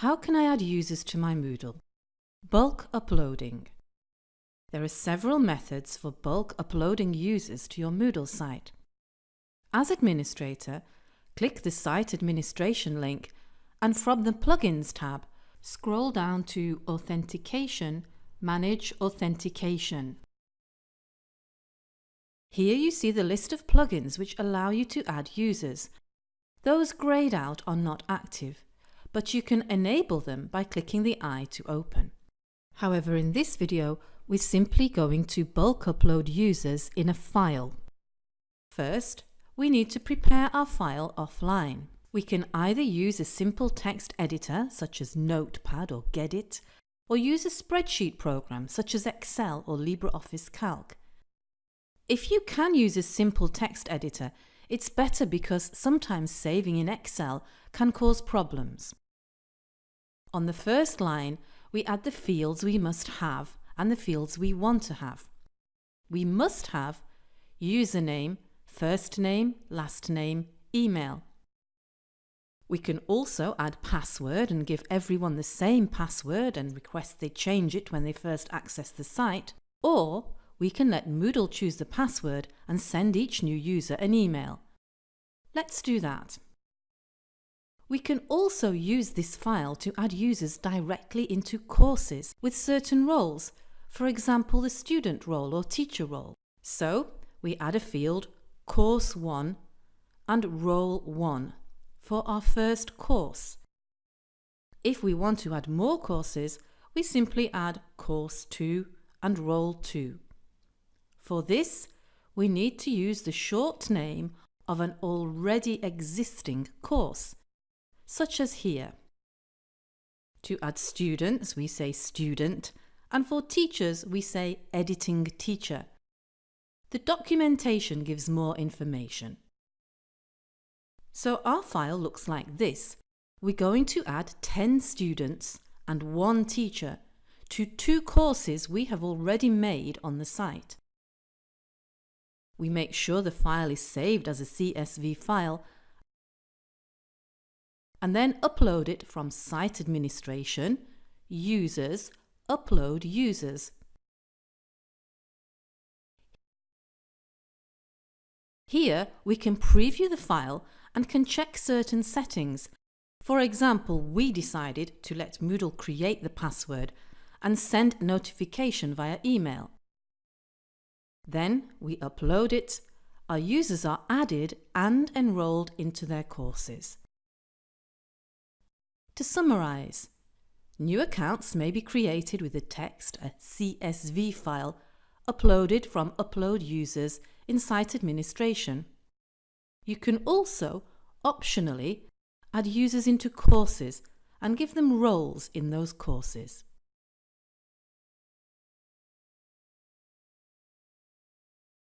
How can I add users to my Moodle? Bulk uploading. There are several methods for bulk uploading users to your Moodle site. As administrator, click the Site Administration link and from the Plugins tab, scroll down to Authentication, Manage Authentication. Here you see the list of plugins which allow you to add users. Those greyed out are not active but you can enable them by clicking the eye to open. However, in this video, we're simply going to bulk upload users in a file. First, we need to prepare our file offline. We can either use a simple text editor such as Notepad or Gedit, or use a spreadsheet program such as Excel or LibreOffice Calc. If you can use a simple text editor, it's better because sometimes saving in Excel can cause problems. On the first line, we add the fields we must have and the fields we want to have. We must have username, first name, last name, email. We can also add password and give everyone the same password and request they change it when they first access the site, or we can let Moodle choose the password and send each new user an email. Let's do that. We can also use this file to add users directly into courses with certain roles, for example the student role or teacher role. So we add a field Course 1 and Role 1 for our first course. If we want to add more courses, we simply add Course 2 and Role 2. For this, we need to use the short name of an already existing course such as here. To add students, we say student, and for teachers, we say editing teacher. The documentation gives more information. So our file looks like this. We're going to add 10 students and one teacher to two courses we have already made on the site. We make sure the file is saved as a CSV file and then upload it from Site Administration, Users, Upload Users. Here we can preview the file and can check certain settings. For example, we decided to let Moodle create the password and send notification via email. Then we upload it, our users are added and enrolled into their courses. To summarize, new accounts may be created with a text, a CSV file, uploaded from Upload Users in Site Administration. You can also, optionally, add users into courses and give them roles in those courses.